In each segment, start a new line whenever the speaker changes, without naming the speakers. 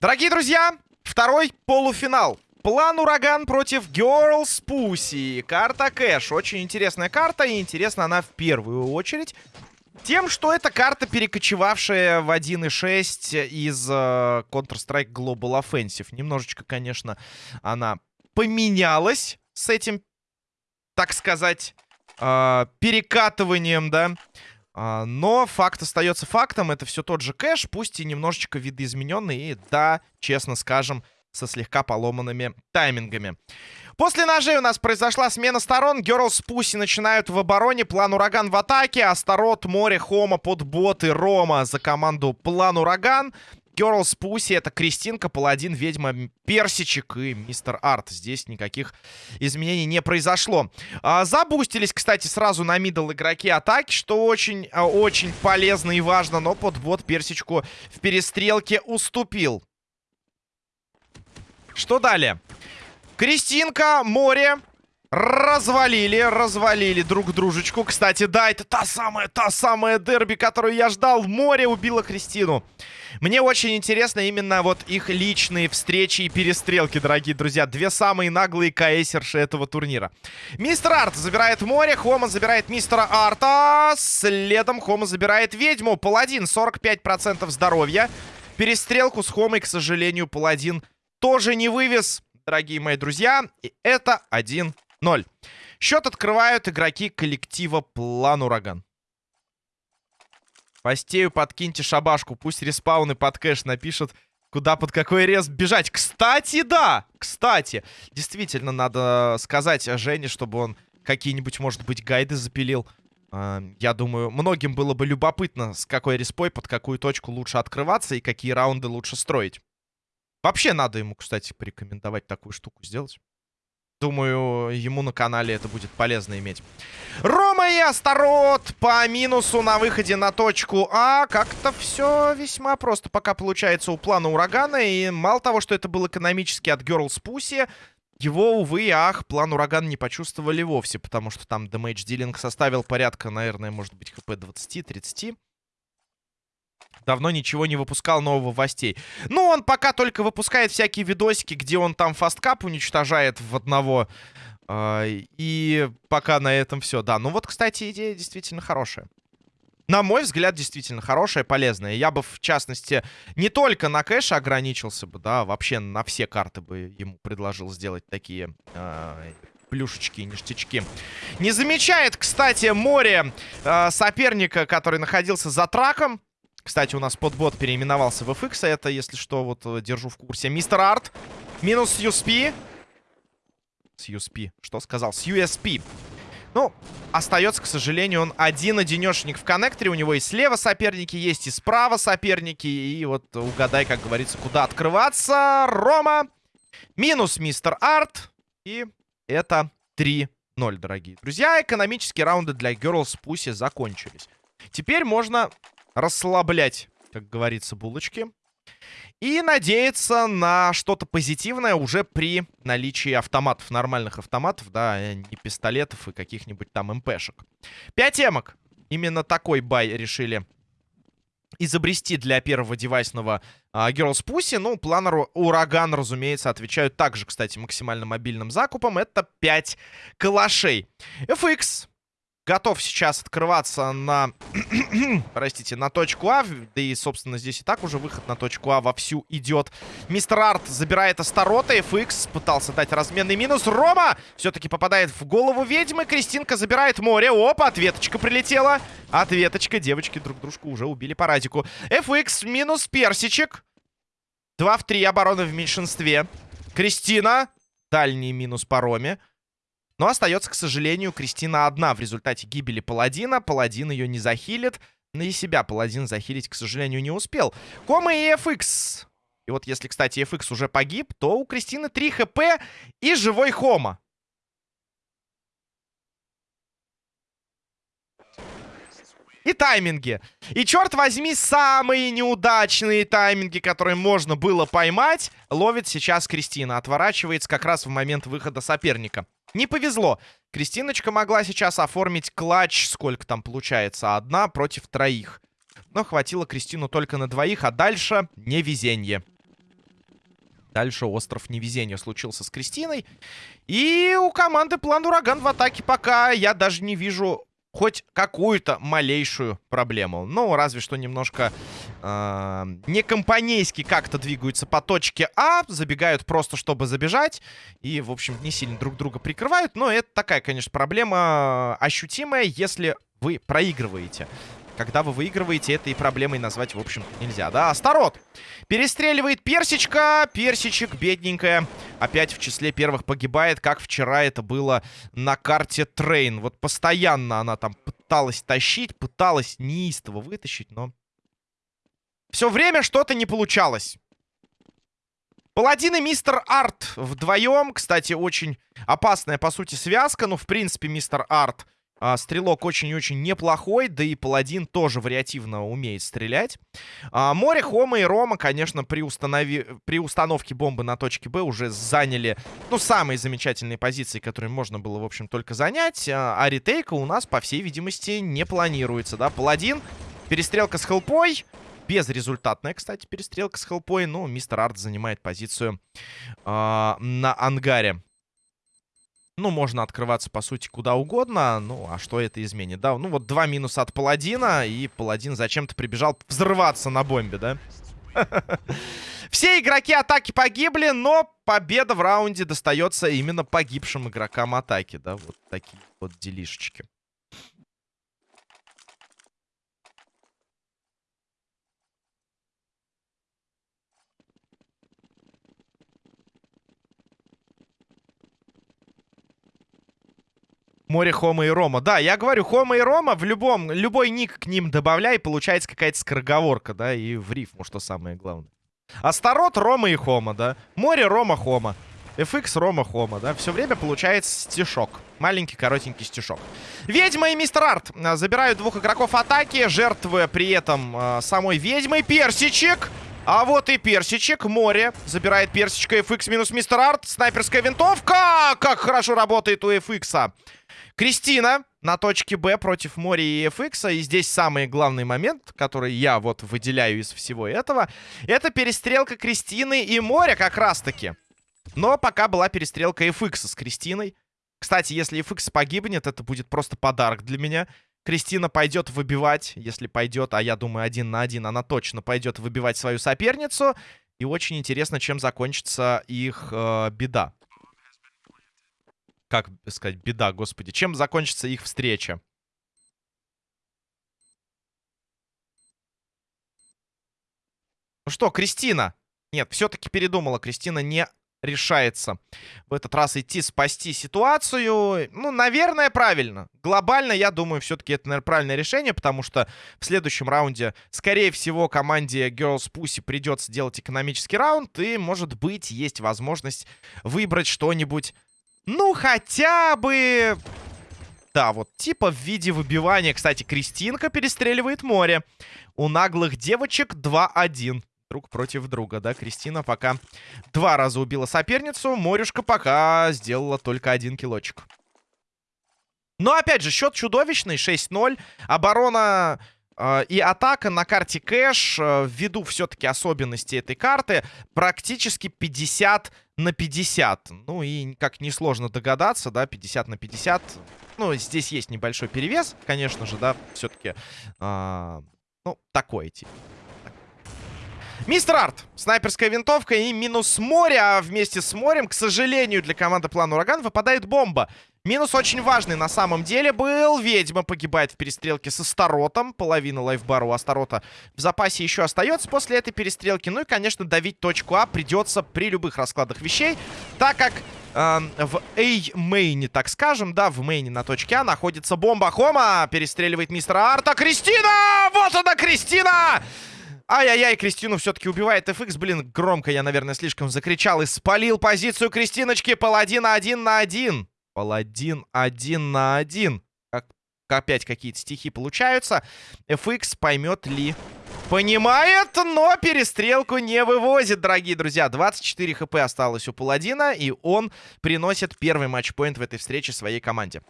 Дорогие друзья, второй полуфинал. План Ураган против Girls Pussy. Карта Кэш. Очень интересная карта, и интересна она в первую очередь. Тем, что это карта, перекочевавшая в 1.6 из uh, Counter-Strike Global Offensive. Немножечко, конечно, она поменялась с этим, так сказать, uh, перекатыванием, да. А, но факт остается фактом. Это все тот же кэш, пусть и немножечко видоизмененный. И да, честно скажем, со слегка поломанными таймингами. После ножей у нас произошла смена сторон. Girls Pussy начинают в обороне. План Ураган в атаке. Астарот, Море, Хома под боты, Рома за команду План Ураган. Girls Pussy это Кристинка, Паладин, Ведьма, Персичек и Мистер Арт. Здесь никаких изменений не произошло. А, забустились, кстати, сразу на мидл игроки атаки, что очень, а, полезно и важно. Но подбот Персичку в перестрелке уступил. Что далее? Кристинка, море. Развалили, развалили друг дружечку. Кстати, да, это та самая, та самая дерби, которую я ждал. Море убила Кристину. Мне очень интересно именно вот их личные встречи и перестрелки, дорогие друзья. Две самые наглые каэсерши этого турнира. Мистер Арт забирает море, Хома забирает мистера Арта. Следом Хома забирает ведьму. Паладин, 45% здоровья. Перестрелку с Хомой, к сожалению, Паладин тоже не вывез, дорогие мои друзья. И это 1 0. Счет открывают игроки коллектива План Ураган. Постею подкиньте шабашку. Пусть респауны под кэш напишут, куда под какой рез бежать. Кстати, да! Кстати, действительно надо сказать Жене, чтобы он какие-нибудь, может быть, гайды запилил. А, я думаю, многим было бы любопытно, с какой респой, под какую точку лучше открываться и какие раунды лучше строить. Вообще надо ему, кстати, порекомендовать такую штуку сделать. Думаю, ему на канале это будет полезно иметь. Рома и Астарот по минусу на выходе на точку А. Как-то все весьма просто пока получается у плана Урагана. И мало того, что это был экономически от Girls Pussy, его, увы и ах, план Урагана не почувствовали вовсе, потому что там дэмэдж дилинг составил порядка, наверное, может быть, хп 20-30. Давно ничего не выпускал нового властей. Ну, он пока только выпускает всякие видосики, где он там фасткап уничтожает в одного. Э, и пока на этом все. Да, ну вот, кстати, идея действительно хорошая. На мой взгляд, действительно хорошая, полезная. Я бы, в частности, не только на кэш ограничился бы, да, вообще на все карты бы ему предложил сделать такие э, плюшечки ништячки. Не замечает, кстати, море э, соперника, который находился за траком. Кстати, у нас подбот переименовался в FX. Это, если что, вот э, держу в курсе. Мистер Арт. Минус USP. С USP. Что сказал? С USP. Ну, остается, к сожалению, он один-одинешник в коннекторе. У него и слева соперники есть, и справа соперники. И вот угадай, как говорится, куда открываться. Рома. Минус мистер Арт. И это 3-0, дорогие друзья. Экономические раунды для Girls Pussy закончились. Теперь можно расслаблять, как говорится, булочки. И надеяться на что-то позитивное уже при наличии автоматов, нормальных автоматов, да, а не пистолетов и каких-нибудь там МПшек. Пять эмок. Именно такой бай решили изобрести для первого девайсного uh, Girls Pussy. Ну, планеру Ураган, разумеется, отвечают также, кстати, максимально мобильным закупом. Это 5 калашей. FX готов сейчас открываться на, простите, на точку А. Да и, собственно, здесь и так уже выход на точку А вовсю идет. Мистер Арт забирает Астарота. FX пытался дать разменный минус. Рома все-таки попадает в голову ведьмы. Кристинка забирает море. Опа, ответочка прилетела. Ответочка. Девочки друг дружку уже убили по радику. FX минус персичек. 2 в 3 обороны в меньшинстве. Кристина. Дальний минус по Роме. Но остается, к сожалению, Кристина одна в результате гибели Паладина. Паладин ее не захилит. Но и себя Паладин захилить, к сожалению, не успел. Кома и FX. И вот если, кстати, FX уже погиб, то у Кристины 3 хп и живой Хома. И тайминги. И, черт возьми, самые неудачные тайминги, которые можно было поймать, ловит сейчас Кристина. Отворачивается как раз в момент выхода соперника. Не повезло. Кристиночка могла сейчас оформить клатч. Сколько там получается? Одна против троих. Но хватило Кристину только на двоих, а дальше невезение. Дальше остров невезения случился с Кристиной. И у команды план Ураган в атаке пока я даже не вижу хоть какую-то малейшую проблему. Ну, разве что немножко э, не компанейски как-то двигаются по точке А, забегают просто, чтобы забежать. И, в общем, не сильно друг друга прикрывают. Но это такая, конечно, проблема ощутимая, если вы проигрываете. Когда вы выигрываете, это и проблемой назвать, в общем нельзя. Да, Астарот перестреливает Персичка. Персичек, бедненькая, опять в числе первых погибает, как вчера это было на карте Train. Вот постоянно она там пыталась тащить, пыталась неистово вытащить, но... Все время что-то не получалось. Паладин и Мистер Арт вдвоем. Кстати, очень опасная, по сути, связка. Ну, в принципе, Мистер Арт а, стрелок очень и очень неплохой, да и паладин тоже вариативно умеет стрелять. А, море, Хома и Рома, конечно, при, установи... при установке бомбы на точке Б уже заняли, ну, самые замечательные позиции, которые можно было, в общем, только занять. А, а ретейка у нас, по всей видимости, не планируется, да. Паладин, перестрелка с хелпой. Безрезультатная, кстати, перестрелка с хелпой. Ну, мистер Арт занимает позицию э, на ангаре. Ну, можно открываться, по сути, куда угодно. Ну, а что это изменит, да? Ну, вот два минуса от Паладина, и Паладин зачем-то прибежал взрываться на бомбе, да? Все игроки атаки погибли, но победа в раунде достается именно погибшим игрокам атаки, да? Вот такие вот делишечки. Море, Хома и Рома. Да, я говорю, Хома и Рома в любом, любой ник к ним добавляй, получается какая-то скороговорка, да, и в рифму, что самое главное. Астарот, Рома и Хома, да. Море, Рома, Хома. FX, Рома, Хома, да. Все время получается стишок. Маленький, коротенький стишок. Ведьма и Мистер Арт а, забирают двух игроков атаки, жертвуя при этом э, самой ведьмой. Персичек! А вот и персичек. Море. Забирает персичка. FX минус Мистер Арт. Снайперская винтовка. Как хорошо работает у FX. Кристина на точке Б против Мори и FX. И здесь самый главный момент, который я вот выделяю из всего этого. Это перестрелка Кристины и Моря как раз-таки. Но пока была перестрелка FX с Кристиной. Кстати, если FX погибнет, это будет просто подарок для меня. Кристина пойдет выбивать, если пойдет, а я думаю, один на один она точно пойдет выбивать свою соперницу. И очень интересно, чем закончится их э, беда как сказать, беда, господи. Чем закончится их встреча? Ну что, Кристина? Нет, все-таки передумала. Кристина не решается в этот раз идти спасти ситуацию. Ну, наверное, правильно. Глобально, я думаю, все-таки это, наверное, правильное решение, потому что в следующем раунде, скорее всего, команде Girls Pussy придется делать экономический раунд, и, может быть, есть возможность выбрать что-нибудь ну, хотя бы... Да, вот типа в виде выбивания. Кстати, Кристинка перестреливает море. У наглых девочек 2-1. Друг против друга, да? Кристина пока два раза убила соперницу. Морюшка пока сделала только один килочек. Но, опять же, счет чудовищный. 6-0. Оборона и атака на карте кэш, э, ввиду все-таки особенностей этой карты, практически 50 на 50. Ну и, как несложно догадаться, да, 50 на 50. Ну, здесь есть небольшой перевес, конечно же, да, все-таки, э, а, ну, такой тип. Мистер Арт. Снайперская винтовка и минус море. А вместе с морем, к сожалению, для команды План Ураган выпадает бомба. Минус очень важный на самом деле был. Ведьма погибает в перестрелке с Астаротом. Половина лайфбара у Астарота в запасе еще остается после этой перестрелки. Ну и, конечно, давить точку А придется при любых раскладах вещей. Так как э, в A-мейне, так скажем, да, в мейне на точке А находится бомба. Хома перестреливает мистера Арта. Кристина! Вот она, Кристина! Ай-яй-яй, Кристину все-таки убивает FX. Блин, громко я, наверное, слишком закричал и спалил позицию Кристиночки. Паладин один на один. Паладин один на один. Как, опять какие-то стихи получаются. FX поймет ли Понимает, но перестрелку не вывозит, дорогие друзья. 24 хп осталось у Паладина, и он приносит первый матчпоинт в этой встрече своей команде.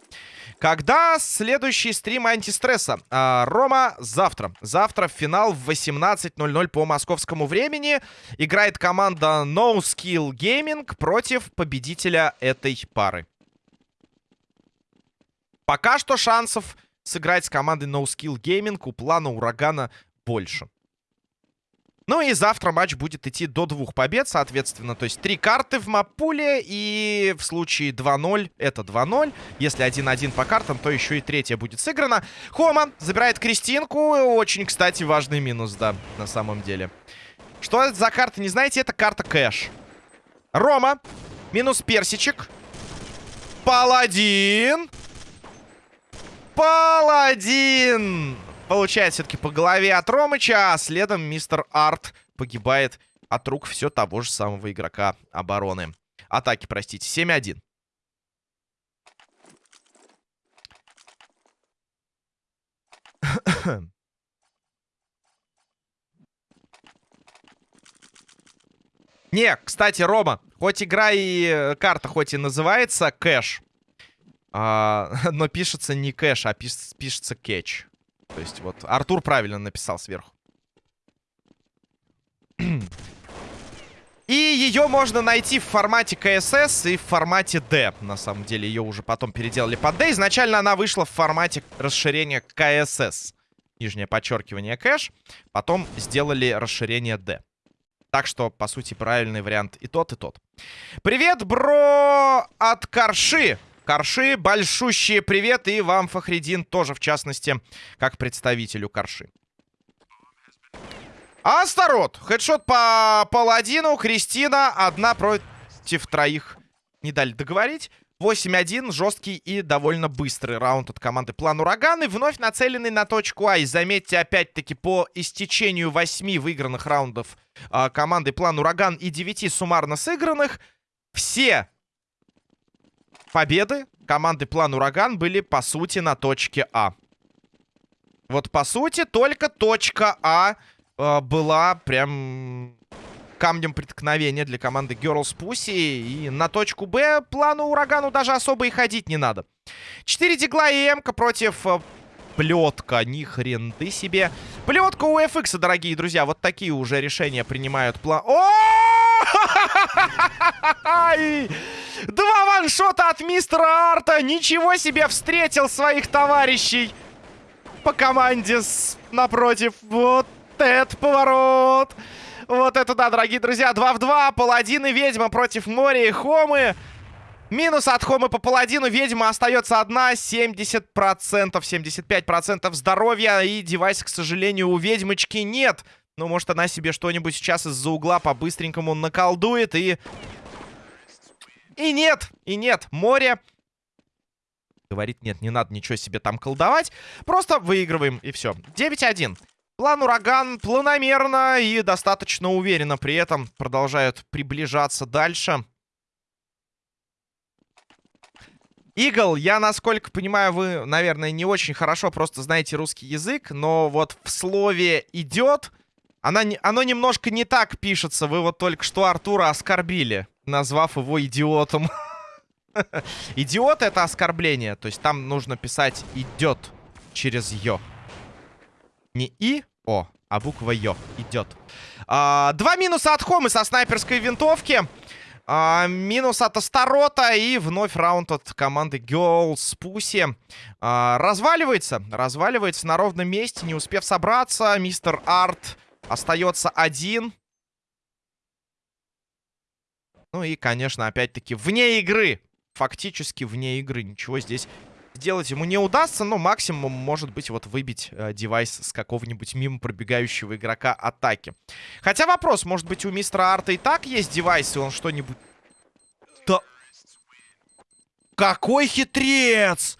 Когда следующий стрим антистресса? А, Рома завтра. Завтра финал в 18.00 по московскому времени играет команда No Skill Gaming против победителя этой пары. Пока что шансов сыграть с командой No Skill Gaming у плана Урагана больше. Ну и завтра матч будет идти до двух побед, соответственно. То есть три карты в мапуле. И в случае 2-0 это 2-0. Если 1-1 по картам, то еще и третья будет сыграна. Хома забирает Кристинку. Очень, кстати, важный минус, да, на самом деле. Что это за карта, не знаете? Это карта кэш. Рома. Минус персичек. Паладин. Паладин получает все-таки по голове от Ромыча, а следом мистер Арт погибает от рук все того же самого игрока обороны. Атаки, простите. 7-1. Не, кстати, Рома, хоть игра и э, карта хоть и называется кэш, а, но пишется не кэш, а пиш, пишется кетч. То есть вот Артур правильно написал сверху. И ее можно найти в формате КСС и в формате D. На самом деле ее уже потом переделали под D. Изначально она вышла в формате расширения КСС. Нижнее подчеркивание кэш. Потом сделали расширение D. Так что, по сути, правильный вариант и тот, и тот. Привет, бро, от Карши. Карши, большущие привет. И вам, Фахридин, тоже, в частности, как представителю Карши. Астарот. Хедшот по паладину. Кристина. Одна против троих. Не дали договорить. 8-1. Жесткий и довольно быстрый раунд от команды План Ураган. И вновь нацеленный на точку А. И заметьте, опять-таки, по истечению 8 выигранных раундов э, команды План Ураган и 9 суммарно сыгранных, все победы команды План Ураган были, по сути, на точке А. Вот, по сути, только точка А э, была прям камнем преткновения для команды Girls Pussy. И на точку Б плану Урагану даже особо и ходить не надо. 4 дигла и Эмка против э, плетка. Ни хрен ты себе. Плетка у FX, дорогие друзья. Вот такие уже решения принимают план... О! Два ваншота от мистера Арта. Ничего себе встретил своих товарищей по команде с... напротив. Вот этот поворот. Вот это да, дорогие друзья. 2 в 2. Паладин и ведьма против моря и Хомы. Минус от Хомы по паладину. Ведьма остается одна. 70%, 75% здоровья. И девайс, к сожалению, у ведьмочки нет. Ну, может, она себе что-нибудь сейчас из-за угла по-быстренькому наколдует и... И нет, и нет, море... Говорит, нет, не надо ничего себе там колдовать. Просто выигрываем, и все. 9-1. План Ураган планомерно и достаточно уверенно при этом продолжают приближаться дальше. Игл, я, насколько понимаю, вы, наверное, не очень хорошо просто знаете русский язык, но вот в слове «идет» она, оно немножко не так пишется. Вы вот только что Артура оскорбили, назвав его идиотом. Идиот — это оскорбление, то есть там нужно писать «идет» через «ё». Не И, О, а буква Ё. Идет. А, два минуса от Хомы со снайперской винтовки. А, минус от Астарота. И вновь раунд от команды Girls Pussy. А, разваливается. Разваливается на ровном месте, не успев собраться. Мистер Арт остается один. Ну и, конечно, опять-таки вне игры. Фактически вне игры. Ничего здесь сделать ему не удастся, но максимум может быть вот выбить э, девайс с какого-нибудь мимо пробегающего игрока атаки. Хотя вопрос, может быть у мистера Арта и так есть девайс, и он что-нибудь... Да... Какой хитрец!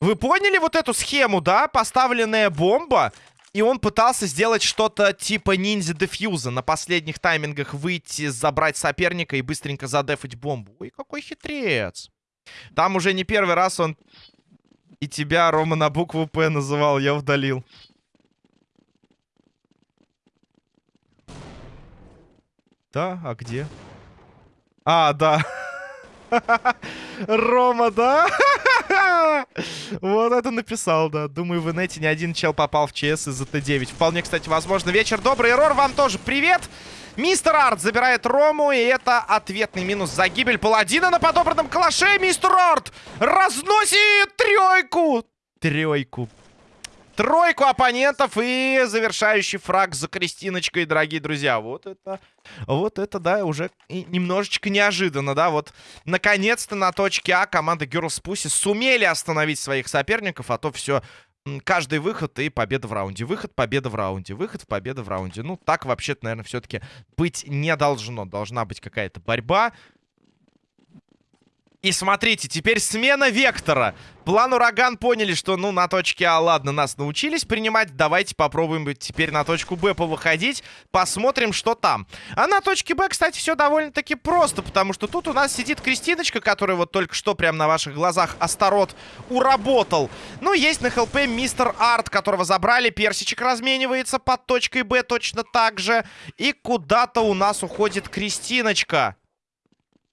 Вы поняли вот эту схему, да? Поставленная бомба, и он пытался сделать что-то типа ниндзя-дефьюза. На последних таймингах выйти, забрать соперника и быстренько задефать бомбу. Ой, какой хитрец. Там уже не первый раз он и тебя, Рома, на букву «П» называл. Я удалил. Да, а где? А, да. Рома, да? Вот это написал, да. Думаю, в инете ни один чел попал в ЧС из-за Т9. Вполне, кстати, возможно. Вечер добрый, Рор, вам тоже привет. Мистер Арт забирает Рому, и это ответный минус за гибель паладина на подобранном калаше. Мистер Арт разносит тройку. Тройку тройку оппонентов и завершающий фраг за Кристиночкой, дорогие друзья. Вот это, вот это, да, уже немножечко неожиданно, да. Вот, наконец-то на точке А команда Girls Pussy сумели остановить своих соперников, а то все каждый выход и победа в раунде. Выход, победа в раунде. Выход, победа в раунде. Ну, так вообще-то, наверное, все-таки быть не должно. Должна быть какая-то борьба. И смотрите, теперь смена вектора. План Ураган поняли, что, ну, на точке А, ладно, нас научились принимать. Давайте попробуем теперь на точку Б повыходить. Посмотрим, что там. А на точке Б, кстати, все довольно-таки просто, потому что тут у нас сидит Кристиночка, которая вот только что прямо на ваших глазах Астарот уработал. Ну, есть на ХЛП мистер Арт, которого забрали. Персичек разменивается под точкой Б точно так же. И куда-то у нас уходит Кристиночка.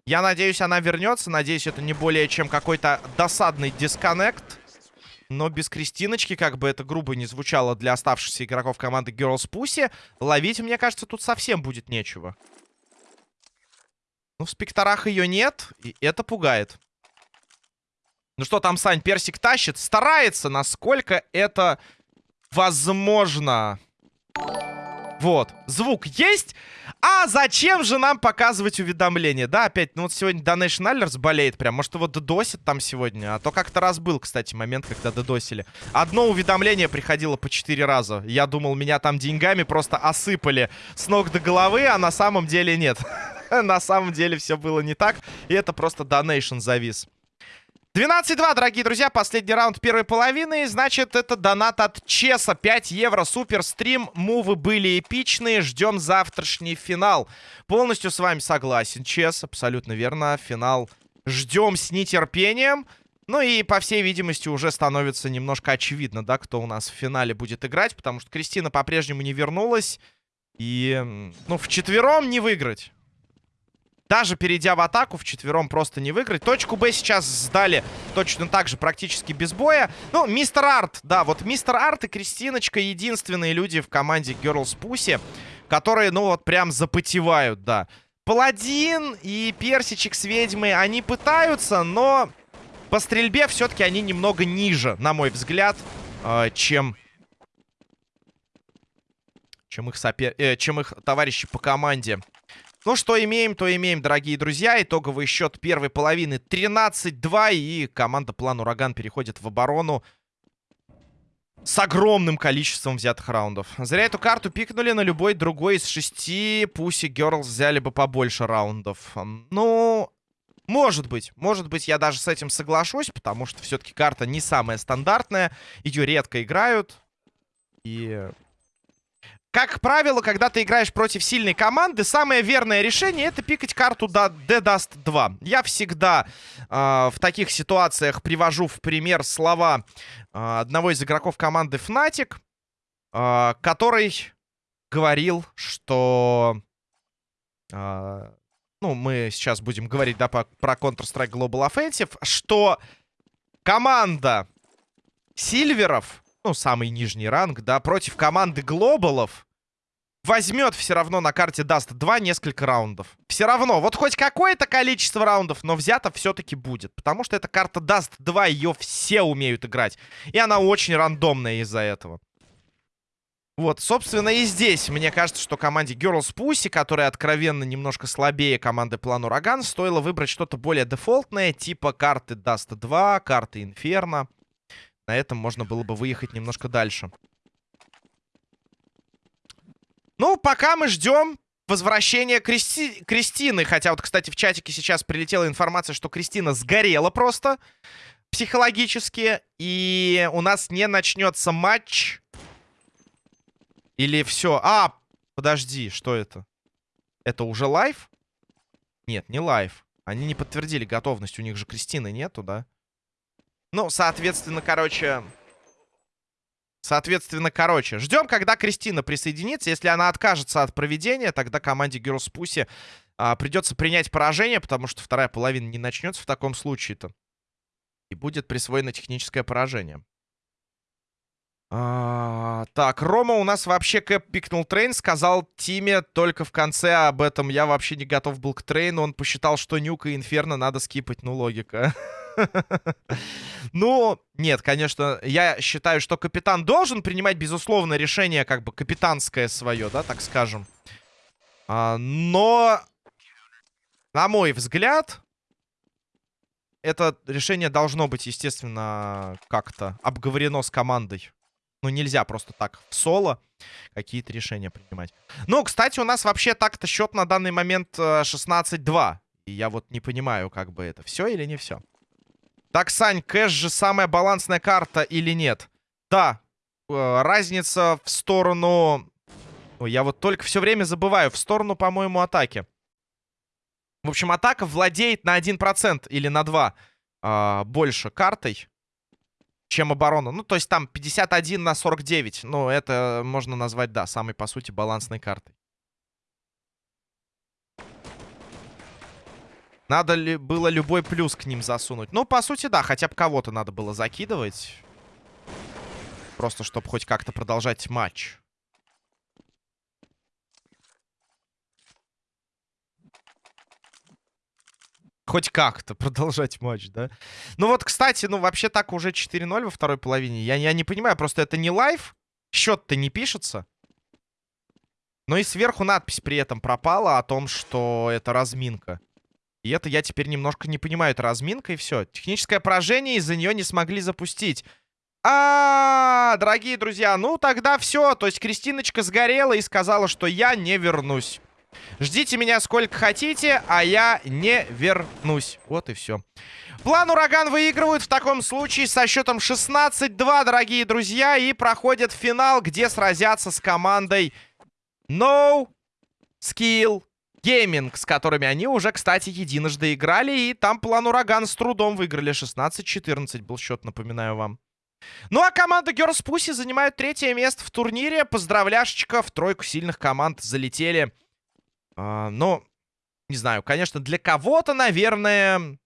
Я надеюсь, она вернется. Надеюсь, это не более чем какой-то досадный дисконнект. Но без Кристиночки, как бы это грубо не звучало для оставшихся игроков команды Girls Pussy, ловить, мне кажется, тут совсем будет нечего. Ну, в спекторах ее нет, и это пугает. Ну что там, Сань, Персик тащит? Старается, насколько это возможно. Вот, звук есть. А зачем же нам показывать уведомления? Да, опять, ну вот сегодня Donation Alerts болеет прям. Может, его додосит там сегодня? А то как-то раз был, кстати, момент, когда додосили. Одно уведомление приходило по 4 раза. Я думал, меня там деньгами просто осыпали с ног до головы, а на самом деле нет. На самом деле все было не так. И это просто Donation завис. 12-2, дорогие друзья, последний раунд первой половины. Значит, это донат от Чеса. 5 евро, супер стрим. Мувы были эпичные. Ждем завтрашний финал. Полностью с вами согласен, Чес. Абсолютно верно. Финал ждем с нетерпением. Ну и, по всей видимости, уже становится немножко очевидно, да, кто у нас в финале будет играть. Потому что Кристина по-прежнему не вернулась. И, ну, в четвером не выиграть. Даже перейдя в атаку, в четвером просто не выиграть. Точку Б сейчас сдали точно так же, практически без боя. Ну, мистер Арт, да, вот мистер Арт и Кристиночка единственные люди в команде Girls Pussy, которые, ну, вот прям запотевают, да. Паладин и Персичек с ведьмой, они пытаются, но по стрельбе все-таки они немного ниже, на мой взгляд, э, чем... Чем их, сопер... э, чем их товарищи по команде. Ну, что имеем, то имеем, дорогие друзья. Итоговый счет первой половины 13-2. И команда План Ураган переходит в оборону с огромным количеством взятых раундов. Зря эту карту пикнули на любой другой из шести. Пуси Герлс взяли бы побольше раундов. Ну, может быть. Может быть, я даже с этим соглашусь, потому что все-таки карта не самая стандартная. Ее редко играют. И как правило, когда ты играешь против сильной команды, самое верное решение это пикать карту до D-Dust 2. Я всегда э, в таких ситуациях привожу в пример слова э, одного из игроков команды Fnatic, э, который говорил, что... Э, ну, мы сейчас будем говорить, да, по, про Counter-Strike Global Offensive, что команда Сильверов ну, самый нижний ранг, да, против команды глобалов возьмет все равно на карте даст 2 несколько раундов. Все равно, вот хоть какое-то количество раундов, но взято все-таки будет. Потому что эта карта даст 2, ее все умеют играть. И она очень рандомная из-за этого. Вот, собственно, и здесь, мне кажется, что команде Girls Pussy, которая откровенно немножко слабее команды План Ураган, стоило выбрать что-то более дефолтное, типа карты Dust 2, карты Инферно. На этом можно было бы выехать немножко дальше. Ну, пока мы ждем возвращения Кристи... Кристины. Хотя вот, кстати, в чатике сейчас прилетела информация, что Кристина сгорела просто психологически. И у нас не начнется матч. Или все. А, подожди, что это? Это уже лайв? Нет, не live. Они не подтвердили готовность. У них же Кристины нету, да? Ну, соответственно, короче... Соответственно, короче, ждем, когда Кристина присоединится. Если она откажется от проведения, тогда команде Girls Pussy а, придется принять поражение, потому что вторая половина не начнется в таком случае-то. И будет присвоено техническое поражение. А, так, Рома у нас вообще кэп пикнул трейн, сказал Тиме только в конце об этом. Я вообще не готов был к трейну. Он посчитал, что Нюк и Инферно надо скипать. Ну, логика. Ну, нет, конечно, я считаю, что капитан должен принимать, безусловно, решение как бы капитанское свое, да, так скажем. А, но, на мой взгляд, это решение должно быть, естественно, как-то обговорено с командой. Ну, нельзя просто так в соло какие-то решения принимать. Ну, кстати, у нас вообще так-то счет на данный момент 16-2. Э, И я вот не понимаю, как бы это все или не все. Так, Сань, кэш же самая балансная карта или нет? Да, э, разница в сторону... Ой, я вот только все время забываю. В сторону, по-моему, атаки. В общем, атака владеет на 1% или на 2% э, больше картой чем оборона. Ну, то есть там 51 на 49. Ну, это можно назвать, да, самой, по сути, балансной картой. Надо ли было любой плюс к ним засунуть? Ну, по сути, да, хотя бы кого-то надо было закидывать. Просто, чтобы хоть как-то продолжать матч. Хоть как-то продолжать матч, да? Ну вот, кстати, ну вообще так уже 4-0 во второй половине. Я, я не понимаю, просто это не live. Счет-то не пишется. Но и сверху надпись при этом пропала о том, что это разминка. И это я теперь немножко не понимаю. Это разминка и все. Техническое поражение, из-за нее не смогли запустить. А, -а, а, дорогие друзья, ну тогда все. То есть Кристиночка сгорела и сказала, что я не вернусь. Ждите меня сколько хотите, а я не вернусь. Вот и все. План Ураган выигрывают в таком случае со счетом 16-2, дорогие друзья. И проходят финал, где сразятся с командой No Skill Gaming, с которыми они уже, кстати, единожды играли. И там план Ураган с трудом выиграли. 16-14 был счет, напоминаю вам. Ну а команда Girls Pussy занимает третье место в турнире. Поздравляшечка, в тройку сильных команд залетели. А, но, не знаю, конечно, для кого-то, наверное,